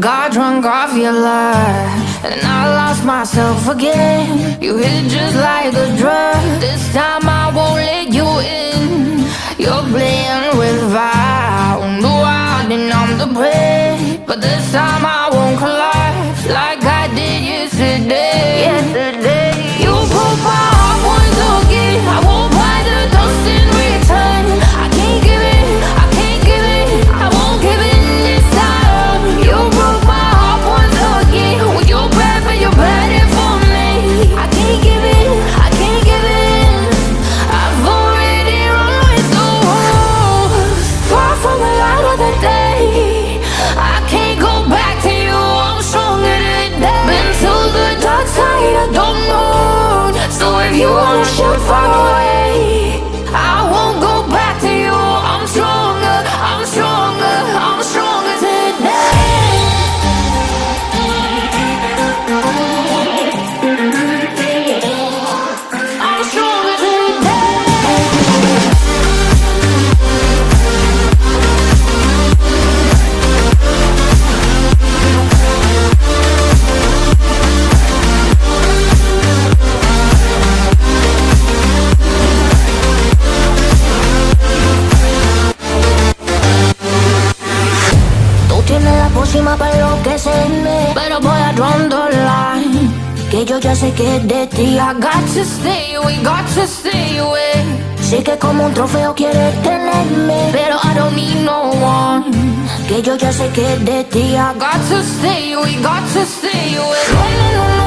Got drunk off your love, and I lost myself again. You hit just like a drug. This time I won't let you in. You're playing with fire. No, I didn't I'm the prey, but this time la pócima para enloquecerme Pero voy a draw the line Que yo ya sé que de ti I got to stay away, got to stay away. Sé que como un trofeo quieres tenerme Pero I don't need no one. Que yo ya sé que de ti I got to stay away, got to stay away